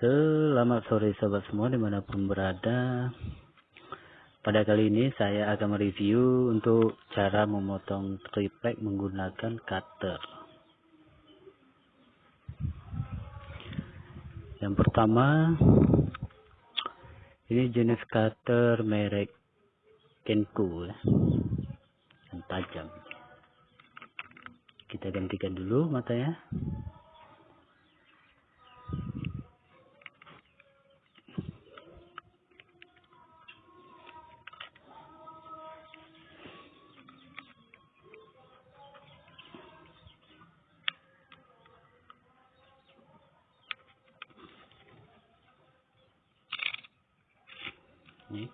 Selamat sore sahabat semua di mana pun berada. Pada kali ini saya akan mereview untuk cara memotong triplek menggunakan cutter. Yang pertama Ini jenis cutter merek Kenko ya. Yang tajam. Kita gantikan dulu matanya ini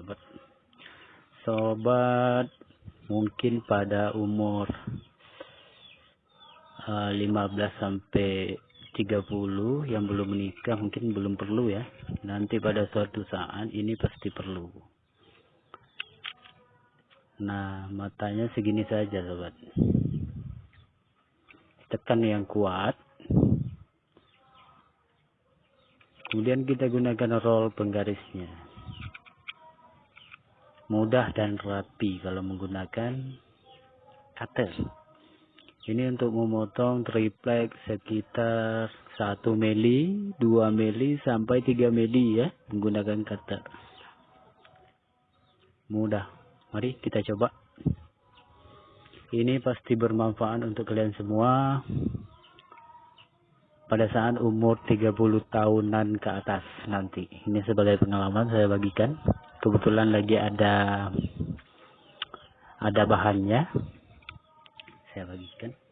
sobat. Sobat mungkin pada umur uh, eh, 15 sampai 30 yang belum menikah mungkin belum perlu ya. Nanti pada suatu saat ini pasti perlu. Nah matanya segini saja sobat. Tekan yang kuat kemudian kita gunakan roll penggarisnya. Mudah dan rapi kalau menggunakan cutter ini untuk memotong triplek sekitar 1 mili 2 mili sampai 3 mili ya menggunakan cutter mudah. Mari kita coba. Ini pasti bermanfaat untuk kalian semua pada saat umur 30 tahunan ke atas nanti. Ini sebagai pengalaman saya bagikan. Kebetulan lagi ada ada bahannya. Saya bagikan.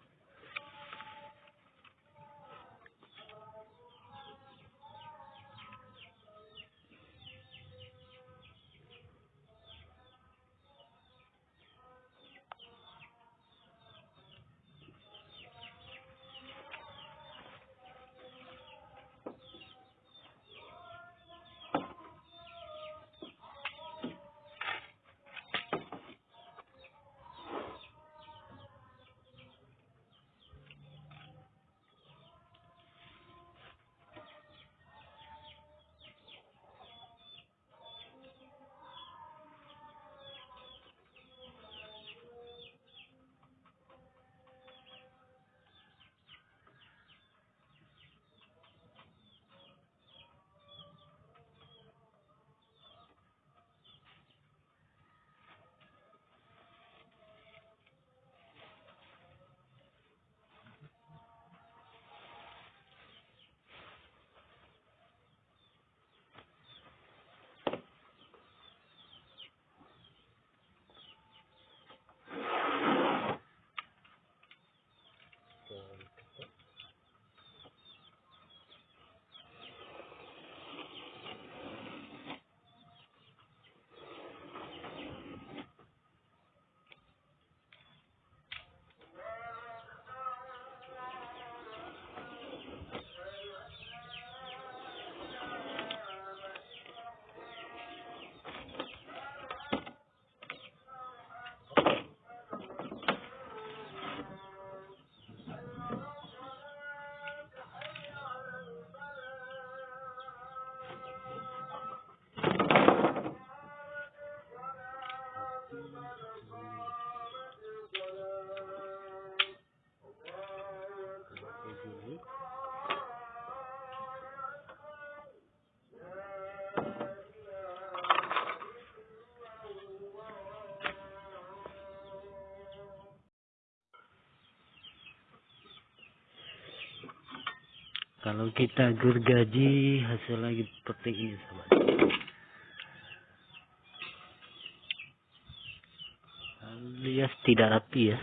Kalau kita gergaji hasil lagi seperti ini sahabat alias tidak rapi ya.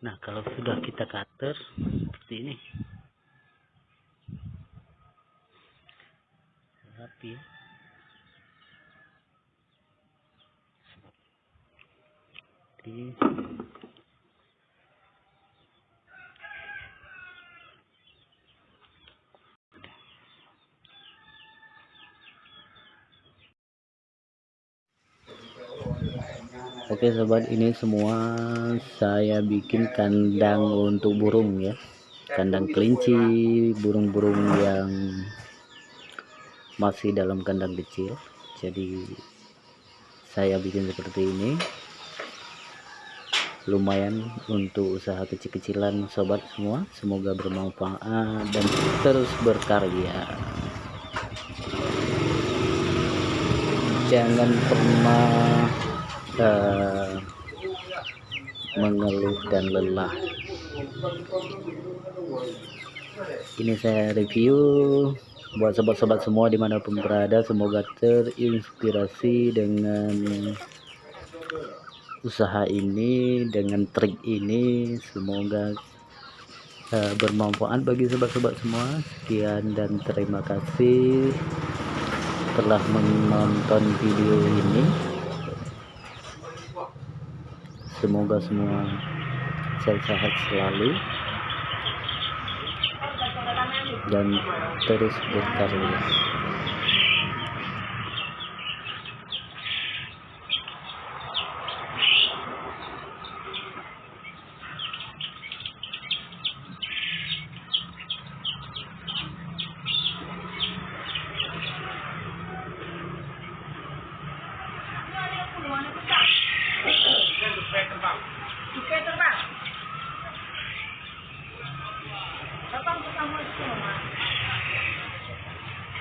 Nah kalau sudah kita cutter seperti ini. Rapi ya. Seperti Oke sobat ini semua saya bikin kandang untuk burung ya. Kandang kelinci burung-burung yang masih dalam kandang kecil. Jadi saya bikin seperti ini. Lumayan untuk usaha kecil-kecilan sobat semua. Semoga bermanfaat dan terus berkarya. Jangan pernah uh, mengeluh dan lelah. Ini saya review buat sobat-sobat semua di mana pun berada. Semoga terinspirasi dengan usaha ini dengan trik ini. Semoga uh, bermanfaat bagi sobat-sobat semua. Sekian dan terima kasih telah menonton video ini semoga semua sehat-sehat selalu. Dan terus berkarya